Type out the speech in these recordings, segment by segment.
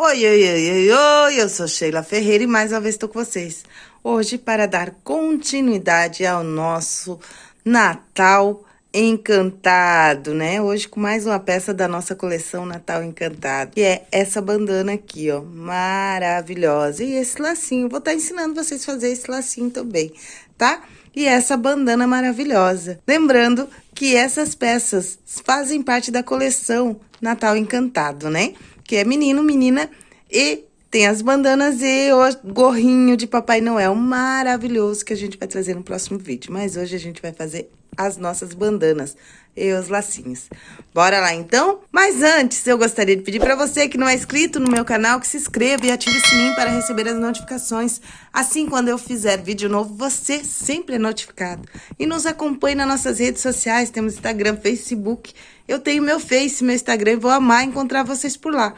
Oi, oi, oi, oi, oi, eu sou Sheila Ferreira e mais uma vez estou com vocês. Hoje para dar continuidade ao nosso Natal Encantado, né? Hoje com mais uma peça da nossa coleção Natal Encantado, que é essa bandana aqui, ó, maravilhosa. E esse lacinho, vou estar tá ensinando vocês a fazer esse lacinho também, tá? E essa bandana maravilhosa. Lembrando que essas peças fazem parte da coleção Natal Encantado, né? Que é menino, menina e tem as bandanas e o gorrinho de Papai Noel maravilhoso que a gente vai trazer no próximo vídeo. Mas hoje a gente vai fazer as nossas bandanas e os lacinhos. Bora lá então? Mas antes, eu gostaria de pedir para você que não é inscrito no meu canal, que se inscreva e ative o sininho para receber as notificações. Assim, quando eu fizer vídeo novo, você sempre é notificado. E nos acompanhe nas nossas redes sociais, temos Instagram, Facebook. Eu tenho meu Face, meu Instagram e vou amar encontrar vocês por lá.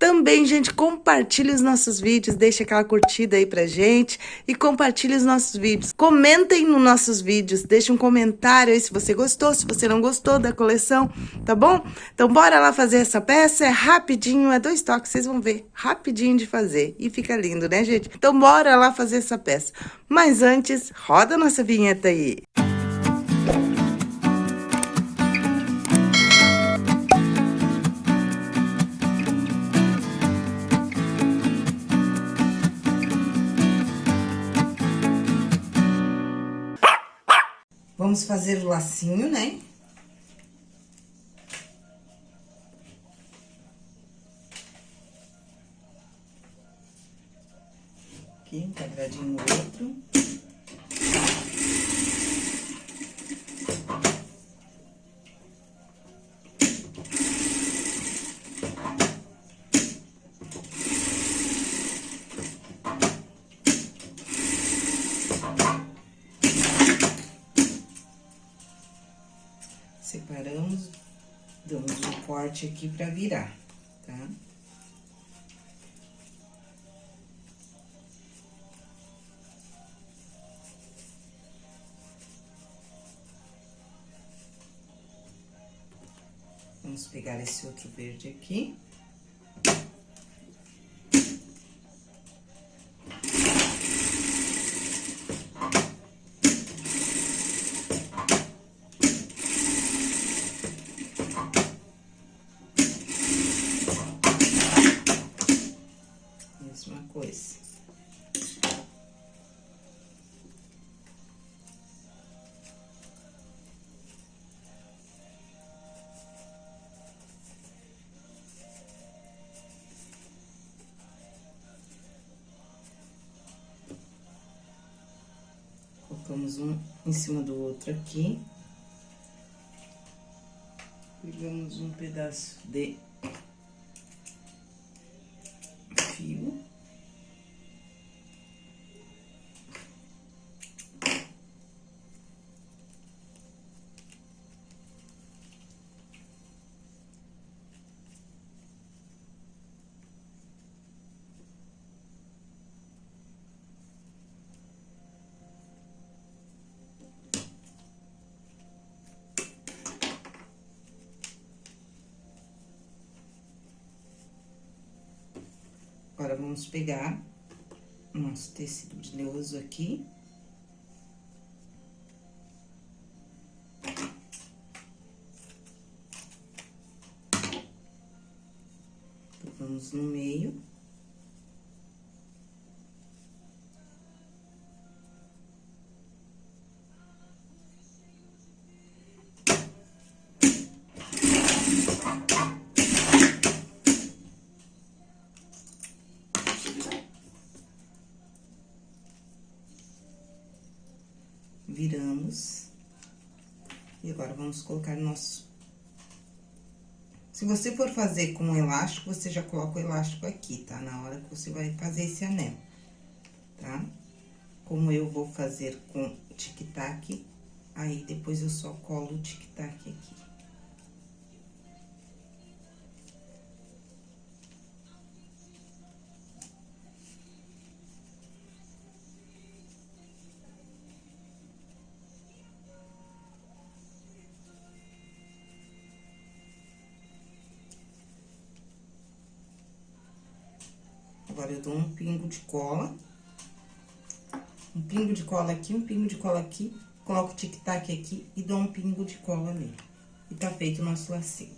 Também, gente, compartilhe os nossos vídeos, deixe aquela curtida aí pra gente e compartilhe os nossos vídeos. Comentem nos nossos vídeos, deixe um comentário aí se você gostou, se você não gostou da coleção, tá bom? Então, bora lá fazer essa peça, é rapidinho, é dois toques, vocês vão ver, rapidinho de fazer e fica lindo, né, gente? Então, bora lá fazer essa peça. Mas antes, roda a nossa vinheta aí. Vamos fazer o lacinho, né? Aqui, um quadradinho no outro. Corte aqui pra virar, tá? Vamos pegar esse outro verde aqui. Colocamos um em cima do outro aqui. Pegamos um pedaço de Agora, vamos pegar nosso tecido brilhoso aqui. Vamos no meio. Viramos. E agora, vamos colocar nosso... Se você for fazer com elástico, você já coloca o elástico aqui, tá? Na hora que você vai fazer esse anel, tá? Como eu vou fazer com tic-tac, aí depois eu só colo o tic-tac aqui. Agora, eu dou um pingo de cola. Um pingo de cola aqui, um pingo de cola aqui. Coloco o tic-tac aqui e dou um pingo de cola ali. E tá feito o nosso lacinho.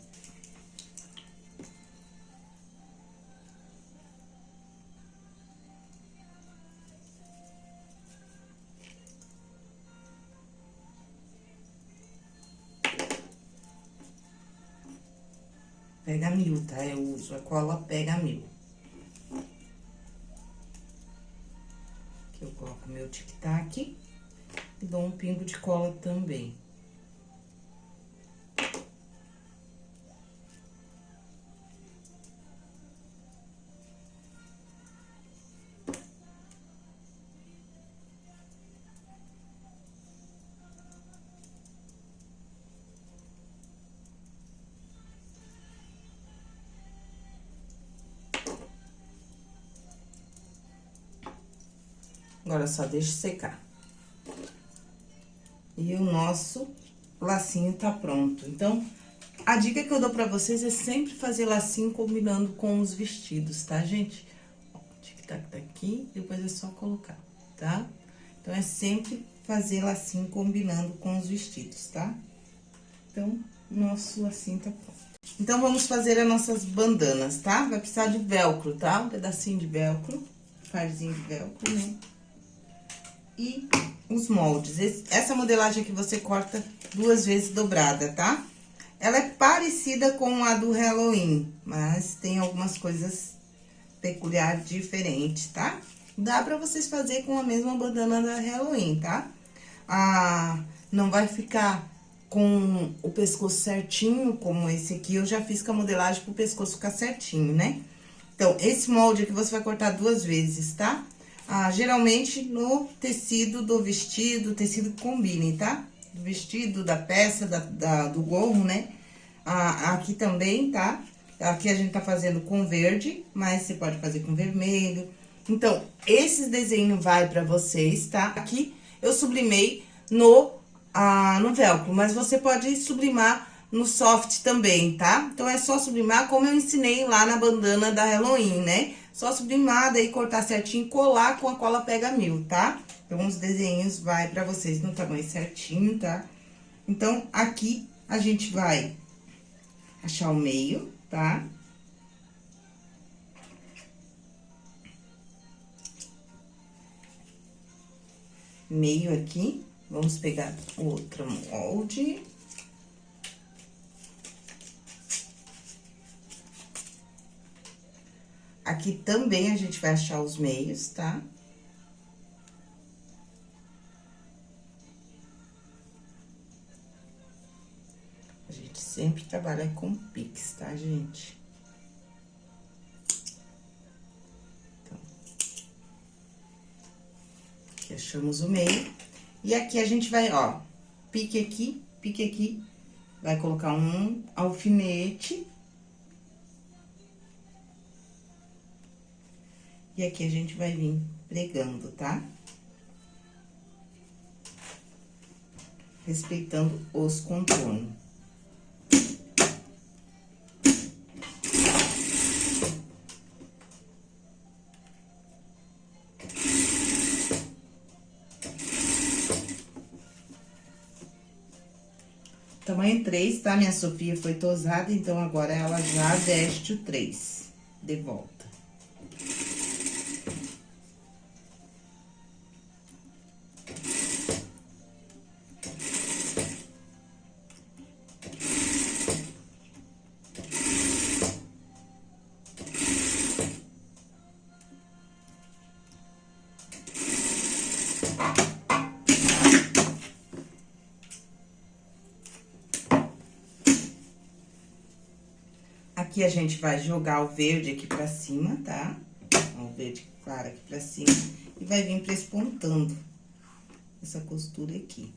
Pega mil, tá? Eu uso a cola pega mil. Tic-tac e dou um pingo de cola também. Agora, só deixa secar. E o nosso lacinho tá pronto. Então, a dica que eu dou pra vocês é sempre fazer lacinho combinando com os vestidos, tá, gente? Tic-tac tá aqui, depois é só colocar, tá? Então, é sempre fazer lacinho combinando com os vestidos, tá? Então, nosso lacinho tá pronto. Então, vamos fazer as nossas bandanas, tá? Vai precisar de velcro, tá? Um pedacinho de velcro, parzinho de velcro, né? E os moldes. Esse, essa modelagem aqui você corta duas vezes dobrada, tá? Ela é parecida com a do Halloween, mas tem algumas coisas peculiares diferentes, tá? Dá pra vocês fazer com a mesma bandana da Halloween, tá? Ah, não vai ficar com o pescoço certinho, como esse aqui. Eu já fiz com a modelagem pro pescoço ficar certinho, né? Então, esse molde aqui você vai cortar duas vezes, tá? Ah, geralmente no tecido do vestido, tecido que combine, tá? Do vestido, da peça, da, da, do gorro, né? Ah, aqui também, tá? Aqui a gente tá fazendo com verde, mas você pode fazer com vermelho. Então, esses desenhos vai pra vocês, tá? Aqui eu sublimei no, ah, no velcro, mas você pode sublimar no soft também, tá? Então, é só sublimar como eu ensinei lá na bandana da Halloween, né? Só sublimar, daí cortar certinho, colar com a cola pega mil, tá? Então, os desenhos vai pra vocês no tamanho certinho, tá? Então, aqui a gente vai achar o meio, tá? Meio aqui, vamos pegar outro molde. Aqui também a gente vai achar os meios, tá? A gente sempre trabalha com pix, tá, gente? Então, aqui achamos o meio. E aqui a gente vai, ó, pique aqui, pique aqui, vai colocar um alfinete E aqui a gente vai vir pregando, tá? Respeitando os contornos. Tamanho 3, tá? Minha Sofia foi tosada, então agora ela já veste o 3 de volta. Aqui a gente vai jogar o verde aqui pra cima, tá? O verde claro aqui pra cima. E vai vir prespontando essa costura aqui.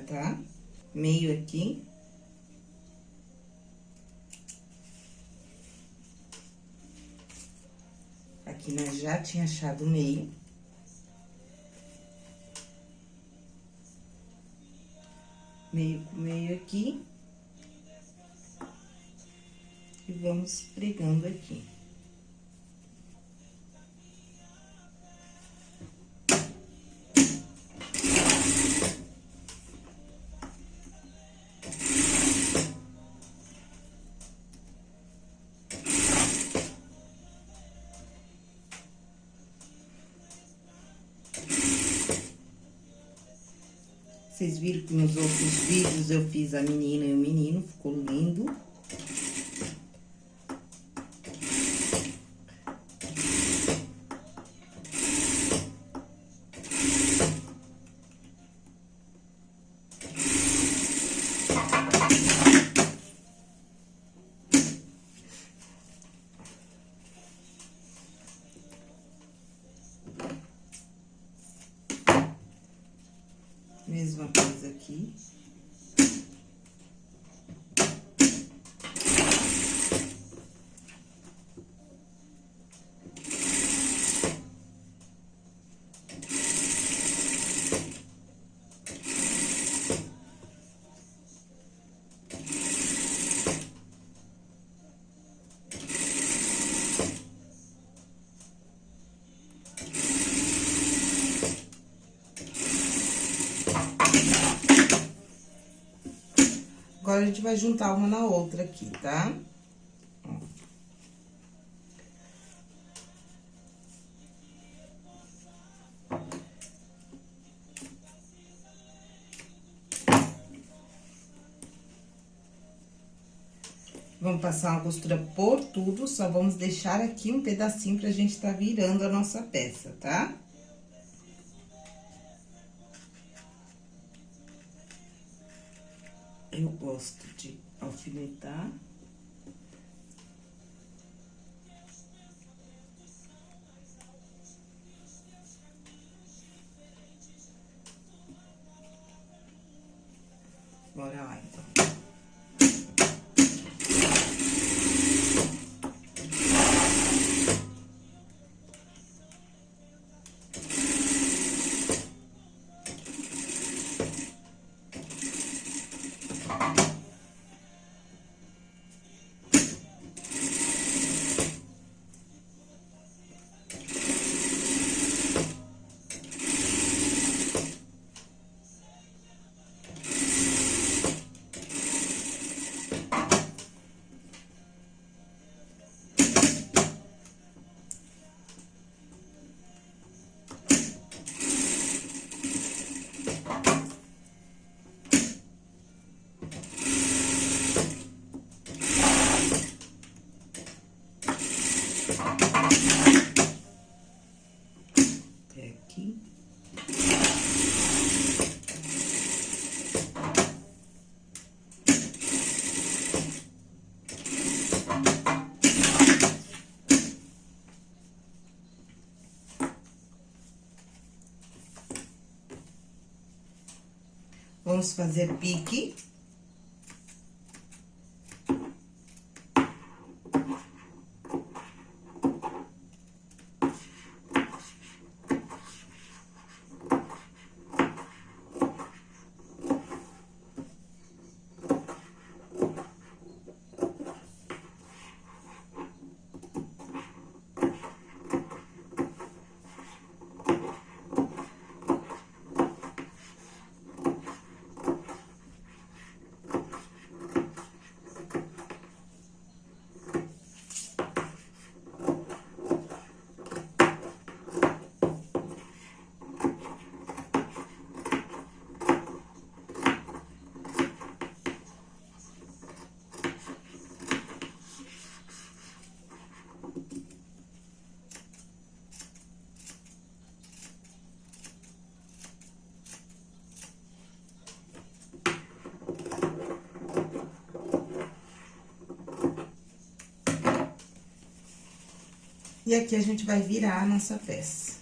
Tá? Meio aqui. Aqui nós já tinha achado meio. Meio com meio aqui. E vamos pregando aqui. Vocês viram que nos outros vídeos eu fiz a menina e o menino, ficou lindo. Mesma coisa aqui. Agora, a gente vai juntar uma na outra aqui, tá? Vamos passar uma costura por tudo, só vamos deixar aqui um pedacinho pra gente tá virando a nossa peça, tá? Eu gosto de alfinetar. Vamos fazer pique. E aqui a gente vai virar a nossa peça.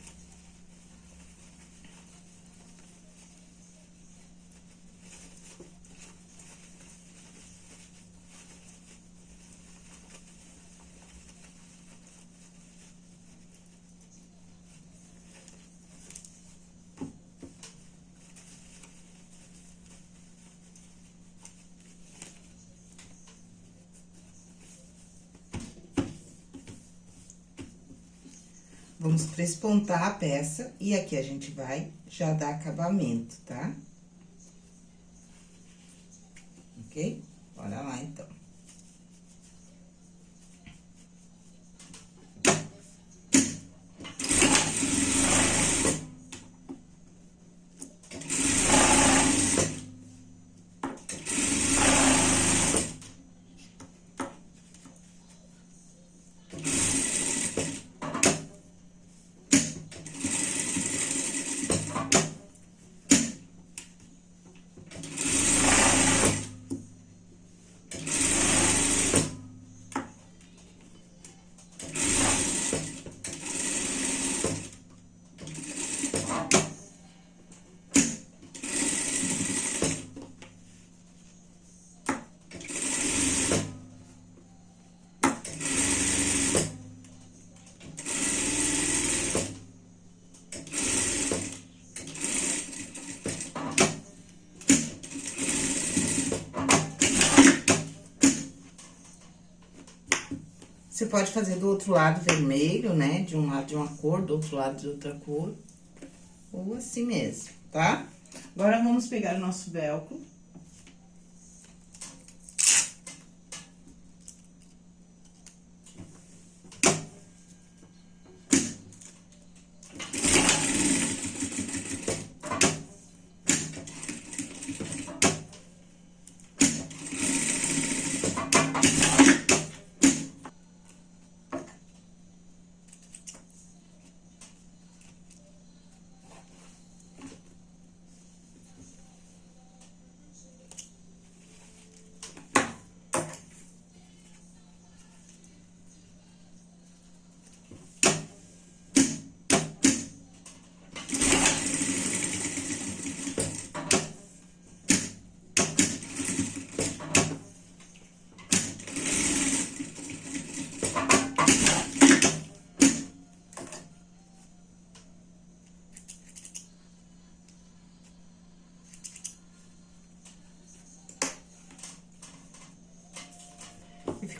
Vamos trespontar a peça e aqui a gente vai já dar acabamento, tá? Ok? Bora lá, então. Você pode fazer do outro lado vermelho, né? De um lado de uma cor, do outro lado de outra cor. Ou assim mesmo, tá? Agora, vamos pegar o nosso velcro.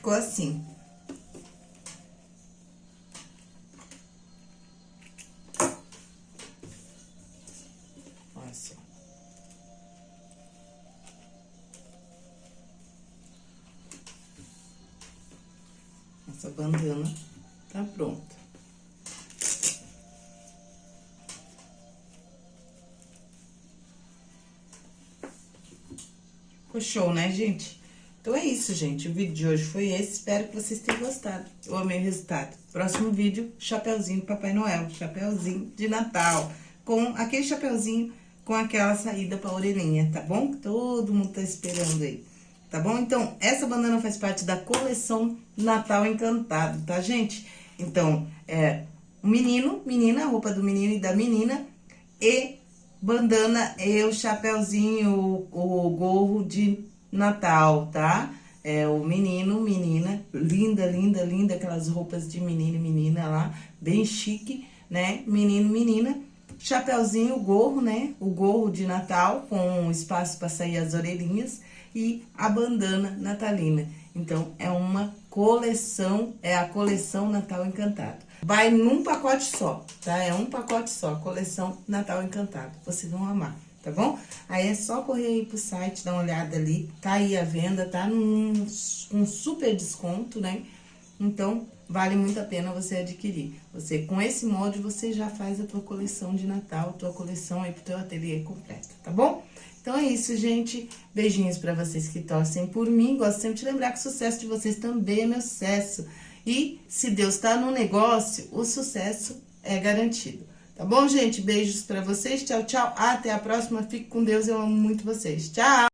Ficou assim. Olha só. Essa bandana tá pronta. Ficou show, né, gente? Então, é isso, gente. O vídeo de hoje foi esse. Espero que vocês tenham gostado. Eu amei o resultado. Próximo vídeo, chapeuzinho de Papai Noel. Chapeuzinho de Natal. Com aquele chapeuzinho com aquela saída pra orelhinha, tá bom? Todo mundo tá esperando aí. Tá bom? Então, essa bandana faz parte da coleção Natal Encantado, tá, gente? Então, é menino, menina, roupa do menino e da menina. E bandana e o chapeuzinho, o, o gorro de Natal, tá? É o menino, menina, linda, linda, linda, aquelas roupas de menino e menina lá, bem chique, né? Menino, menina, chapeuzinho, gorro, né? O gorro de Natal com espaço para sair as orelhinhas e a bandana natalina. Então, é uma coleção, é a coleção Natal Encantado. Vai num pacote só, tá? É um pacote só, coleção Natal Encantado. Vocês vão amar tá bom? Aí é só correr aí pro site, dar uma olhada ali, tá aí a venda, tá num um super desconto, né? Então, vale muito a pena você adquirir. Você, com esse molde, você já faz a tua coleção de Natal, tua coleção aí pro teu ateliê completa, tá bom? Então é isso, gente. Beijinhos pra vocês que torcem por mim. Gosto sempre de lembrar que o sucesso de vocês também é meu sucesso. E se Deus tá no negócio, o sucesso é garantido. Tá bom, gente? Beijos pra vocês. Tchau, tchau. Até a próxima. Fique com Deus. Eu amo muito vocês. Tchau!